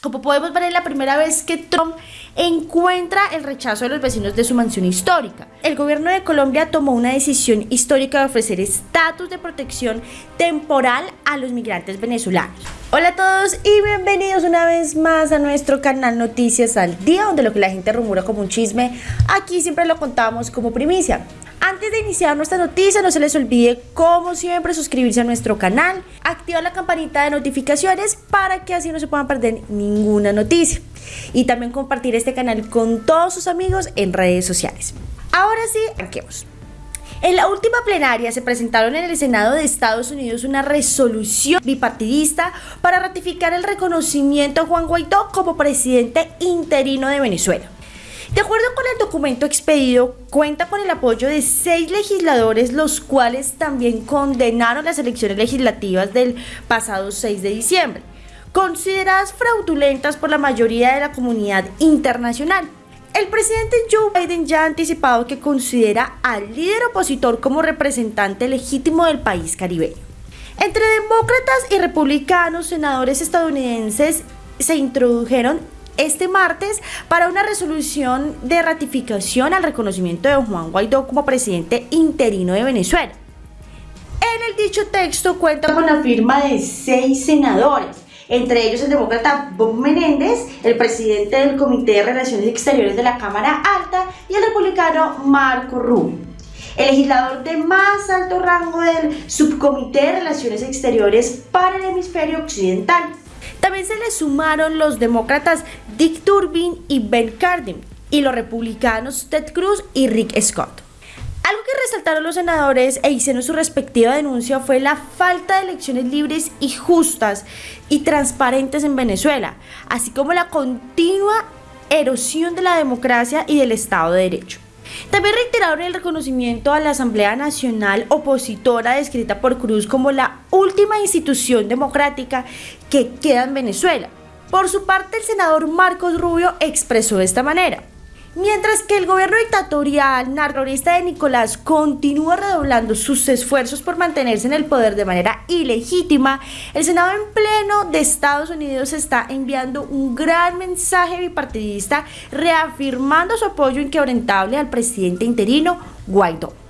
Como podemos ver, es la primera vez que Trump encuentra el rechazo de los vecinos de su mansión histórica. El gobierno de Colombia tomó una decisión histórica de ofrecer estatus de protección temporal a los migrantes venezolanos. Hola a todos y bienvenidos una vez más a nuestro canal Noticias al Día, donde lo que la gente rumora como un chisme, aquí siempre lo contamos como primicia. Antes de iniciar nuestra noticia, no se les olvide, como siempre, suscribirse a nuestro canal, activar la campanita de notificaciones para que así no se puedan perder ninguna noticia. Y también compartir este canal con todos sus amigos en redes sociales. Ahora sí, arranquemos. En la última plenaria se presentaron en el Senado de Estados Unidos una resolución bipartidista para ratificar el reconocimiento a Juan Guaidó como presidente interino de Venezuela. De acuerdo con el documento expedido, cuenta con el apoyo de seis legisladores, los cuales también condenaron las elecciones legislativas del pasado 6 de diciembre, consideradas fraudulentas por la mayoría de la comunidad internacional. El presidente Joe Biden ya ha anticipado que considera al líder opositor como representante legítimo del país caribeño. Entre demócratas y republicanos, senadores estadounidenses se introdujeron este martes para una resolución de ratificación al reconocimiento de Juan Guaidó como presidente interino de Venezuela. En el dicho texto cuenta con la firma de seis senadores, entre ellos el demócrata Bob Menéndez, el presidente del Comité de Relaciones Exteriores de la Cámara Alta y el republicano Marco Rubio. El legislador de más alto rango del Subcomité de Relaciones Exteriores para el Hemisferio Occidental. También se le sumaron los demócratas Dick Durbin y Ben Cardin y los republicanos Ted Cruz y Rick Scott. Algo que resaltaron los senadores e hicieron su respectiva denuncia fue la falta de elecciones libres y justas y transparentes en Venezuela, así como la continua erosión de la democracia y del Estado de Derecho. También reiteraron el reconocimiento a la Asamblea Nacional opositora descrita por Cruz como la última institución democrática que queda en Venezuela. Por su parte, el senador Marcos Rubio expresó de esta manera. Mientras que el gobierno dictatorial narrorista de Nicolás continúa redoblando sus esfuerzos por mantenerse en el poder de manera ilegítima, el Senado en pleno de Estados Unidos está enviando un gran mensaje bipartidista reafirmando su apoyo inquebrantable al presidente interino Guaidó.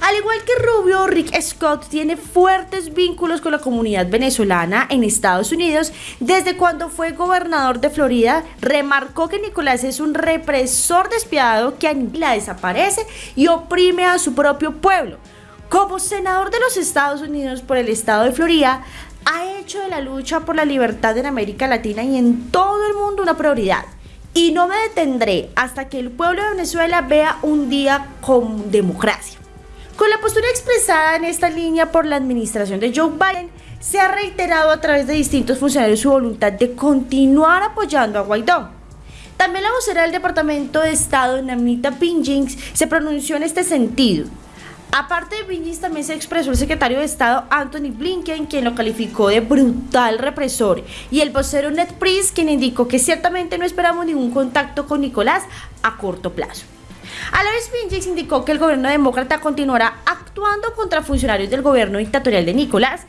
Al igual que Rubio, Rick Scott tiene fuertes vínculos con la comunidad venezolana en Estados Unidos. Desde cuando fue gobernador de Florida, remarcó que Nicolás es un represor despiadado que aniquila, desaparece y oprime a su propio pueblo. Como senador de los Estados Unidos por el estado de Florida, ha hecho de la lucha por la libertad en América Latina y en todo el mundo una prioridad. Y no me detendré hasta que el pueblo de Venezuela vea un día con democracia. Con la postura expresada en esta línea por la administración de Joe Biden, se ha reiterado a través de distintos funcionarios su voluntad de continuar apoyando a Guaidó. También la vocera del Departamento de Estado, Namita Pinjings, se pronunció en este sentido. Aparte de Pinjings, también se expresó el secretario de Estado Anthony Blinken, quien lo calificó de brutal represor, y el vocero Ned Price, quien indicó que ciertamente no esperamos ningún contacto con Nicolás a corto plazo. A la indicó que el gobierno demócrata continuará actuando contra funcionarios del gobierno dictatorial de Nicolás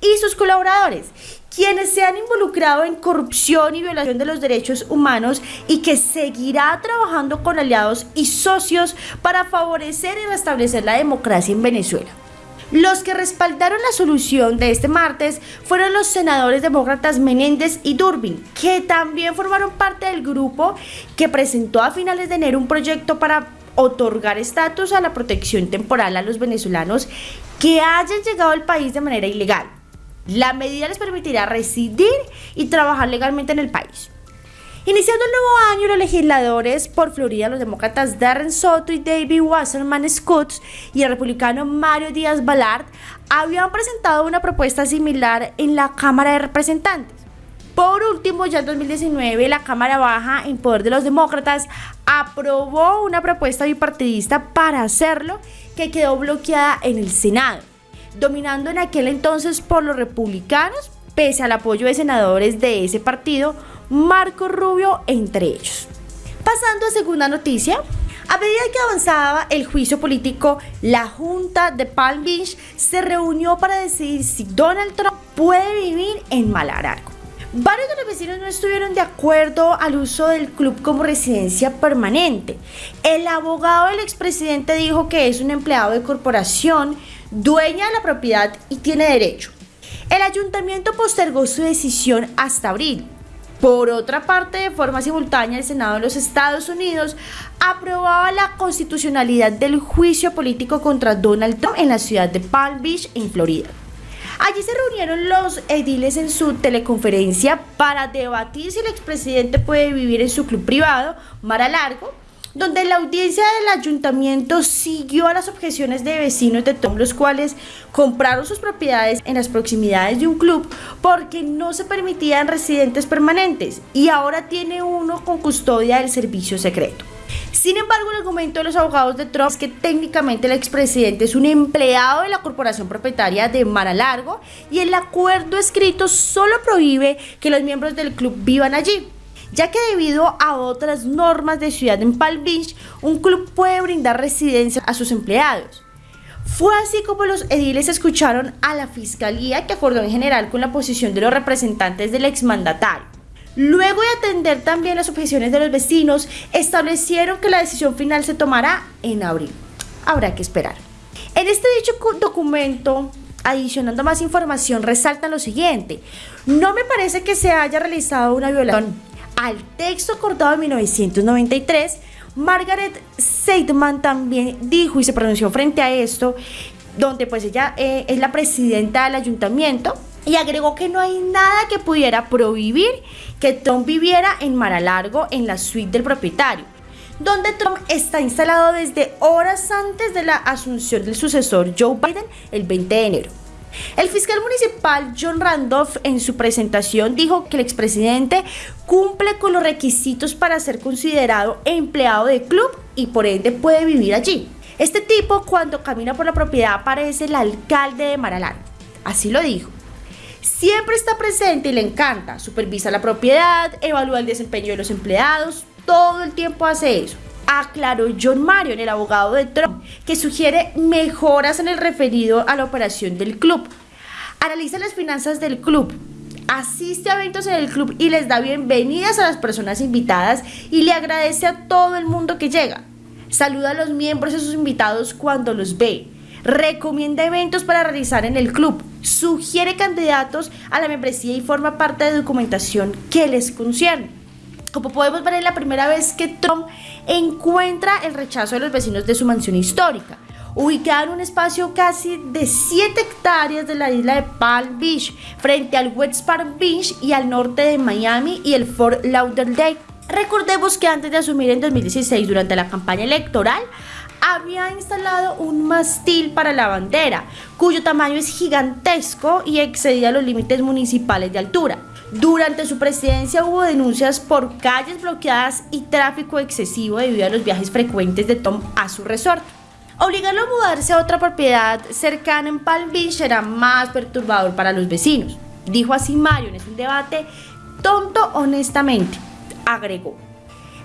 y sus colaboradores, quienes se han involucrado en corrupción y violación de los derechos humanos y que seguirá trabajando con aliados y socios para favorecer y restablecer la democracia en Venezuela. Los que respaldaron la solución de este martes fueron los senadores demócratas Menéndez y Durbin, que también formaron parte del grupo que presentó a finales de enero un proyecto para otorgar estatus a la protección temporal a los venezolanos que hayan llegado al país de manera ilegal. La medida les permitirá residir y trabajar legalmente en el país. Iniciando el nuevo año, los legisladores por Florida, los demócratas Darren Soto y David Wasserman Scott y el republicano Mario Díaz Balart habían presentado una propuesta similar en la Cámara de Representantes. Por último, ya en 2019, la Cámara Baja, en poder de los demócratas, aprobó una propuesta bipartidista para hacerlo que quedó bloqueada en el Senado, dominando en aquel entonces por los republicanos, pese al apoyo de senadores de ese partido, Marco Rubio entre ellos. Pasando a segunda noticia, a medida que avanzaba el juicio político, la Junta de Palm Beach se reunió para decidir si Donald Trump puede vivir en Malarango. Varios de los vecinos no estuvieron de acuerdo al uso del club como residencia permanente. El abogado del expresidente dijo que es un empleado de corporación, dueña de la propiedad y tiene derecho. El ayuntamiento postergó su decisión hasta abril. Por otra parte, de forma simultánea, el Senado de los Estados Unidos aprobaba la constitucionalidad del juicio político contra Donald Trump en la ciudad de Palm Beach, en Florida. Allí se reunieron los ediles en su teleconferencia para debatir si el expresidente puede vivir en su club privado, Mar a Largo, donde la audiencia del ayuntamiento siguió a las objeciones de vecinos de Tom, los cuales compraron sus propiedades en las proximidades de un club porque no se permitían residentes permanentes y ahora tiene uno con custodia del servicio secreto. Sin embargo, el argumento de los abogados de Trump es que técnicamente el expresidente es un empleado de la corporación propietaria de Mar Largo y el acuerdo escrito solo prohíbe que los miembros del club vivan allí ya que debido a otras normas de ciudad en Palm Beach, un club puede brindar residencia a sus empleados. Fue así como los ediles escucharon a la fiscalía que acordó en general con la posición de los representantes del exmandatario. Luego de atender también las objeciones de los vecinos, establecieron que la decisión final se tomará en abril. Habrá que esperar. En este dicho documento, adicionando más información, resalta lo siguiente. No me parece que se haya realizado una violación al texto acordado en 1993, Margaret Seidman también dijo y se pronunció frente a esto, donde pues ella eh, es la presidenta del ayuntamiento y agregó que no hay nada que pudiera prohibir que Trump viviera en Maralargo en la suite del propietario, donde Trump está instalado desde horas antes de la asunción del sucesor Joe Biden el 20 de enero. El fiscal municipal John Randolph en su presentación dijo que el expresidente cumple con los requisitos para ser considerado empleado de club y por ende puede vivir allí. Este tipo cuando camina por la propiedad parece el alcalde de Maralán. Así lo dijo. Siempre está presente y le encanta. Supervisa la propiedad, evalúa el desempeño de los empleados, todo el tiempo hace eso aclaró John Marion, el abogado de Trump, que sugiere mejoras en el referido a la operación del club. Analiza las finanzas del club, asiste a eventos en el club y les da bienvenidas a las personas invitadas y le agradece a todo el mundo que llega. Saluda a los miembros y a sus invitados cuando los ve. Recomienda eventos para realizar en el club. Sugiere candidatos a la membresía y forma parte de documentación que les concierne. Como podemos ver, es la primera vez que Trump encuentra el rechazo de los vecinos de su mansión histórica, ubicada en un espacio casi de 7 hectáreas de la isla de Palm Beach, frente al West Palm Beach y al norte de Miami y el Fort Lauderdale. Recordemos que antes de asumir en 2016 durante la campaña electoral, había instalado un mastil para la bandera, cuyo tamaño es gigantesco y excedía los límites municipales de altura. Durante su presidencia hubo denuncias por calles bloqueadas y tráfico excesivo debido a los viajes frecuentes de Tom a su resort. Obligarlo a mudarse a otra propiedad cercana en Palm Beach será más perturbador para los vecinos, dijo así Marion. Es un debate tonto honestamente, agregó.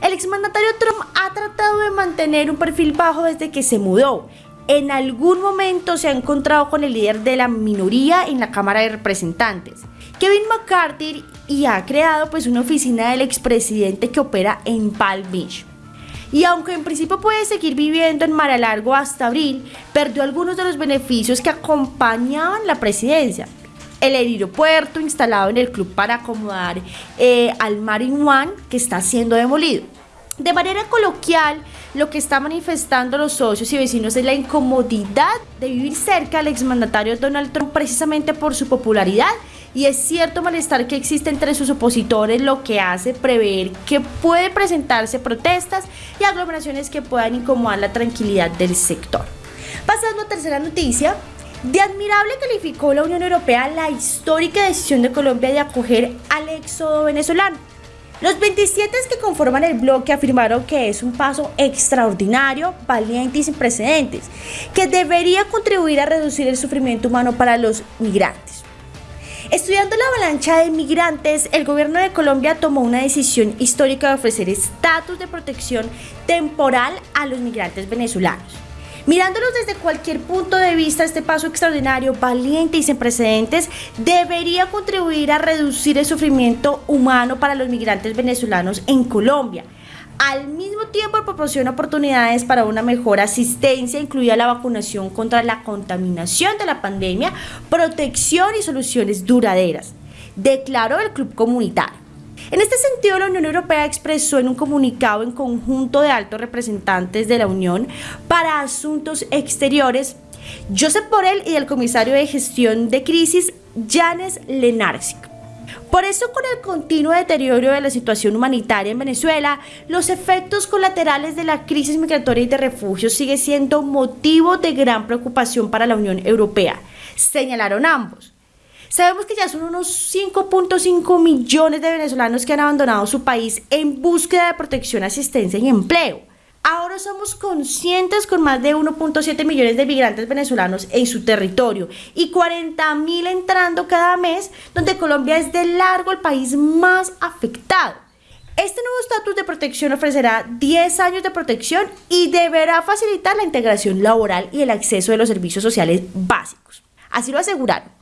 El exmandatario Trump ha tratado de mantener un perfil bajo desde que se mudó. En algún momento se ha encontrado con el líder de la minoría en la Cámara de Representantes. Kevin McCarthy y ha creado pues una oficina del expresidente que opera en Palm Beach. Y aunque en principio puede seguir viviendo en Mar a Largo hasta abril, perdió algunos de los beneficios que acompañaban la presidencia. El aeropuerto instalado en el club para acomodar eh, al Marine One que está siendo demolido. De manera coloquial, lo que está manifestando los socios y vecinos es la incomodidad de vivir cerca al exmandatario Donald Trump precisamente por su popularidad y es cierto malestar que existe entre sus opositores, lo que hace prever que puede presentarse protestas y aglomeraciones que puedan incomodar la tranquilidad del sector. Pasando a tercera noticia, de admirable calificó la Unión Europea la histórica decisión de Colombia de acoger al éxodo venezolano. Los 27 que conforman el bloque afirmaron que es un paso extraordinario, valiente y sin precedentes, que debería contribuir a reducir el sufrimiento humano para los migrantes. Estudiando la avalancha de migrantes, el gobierno de Colombia tomó una decisión histórica de ofrecer estatus de protección temporal a los migrantes venezolanos. Mirándolos desde cualquier punto de vista, este paso extraordinario, valiente y sin precedentes debería contribuir a reducir el sufrimiento humano para los migrantes venezolanos en Colombia. Al mismo tiempo proporciona oportunidades para una mejor asistencia, incluida la vacunación contra la contaminación de la pandemia, protección y soluciones duraderas, declaró el Club Comunitario. En este sentido, la Unión Europea expresó en un comunicado en conjunto de altos representantes de la Unión para Asuntos Exteriores, Josep Borrell y el comisario de gestión de crisis, Janes Lenarczyk. Por eso, con el continuo deterioro de la situación humanitaria en Venezuela, los efectos colaterales de la crisis migratoria y de refugios sigue siendo motivo de gran preocupación para la Unión Europea, señalaron ambos. Sabemos que ya son unos 5.5 millones de venezolanos que han abandonado su país en búsqueda de protección, asistencia y empleo. Ahora somos conscientes con más de 1.7 millones de migrantes venezolanos en su territorio y 40 mil entrando cada mes, donde Colombia es de largo el país más afectado. Este nuevo estatus de protección ofrecerá 10 años de protección y deberá facilitar la integración laboral y el acceso de los servicios sociales básicos. Así lo aseguraron.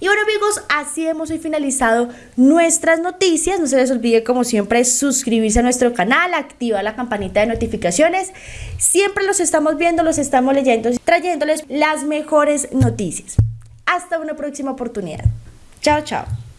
Y bueno amigos, así hemos finalizado nuestras noticias. No se les olvide como siempre suscribirse a nuestro canal, activar la campanita de notificaciones. Siempre los estamos viendo, los estamos leyendo, trayéndoles las mejores noticias. Hasta una próxima oportunidad. Chao, chao.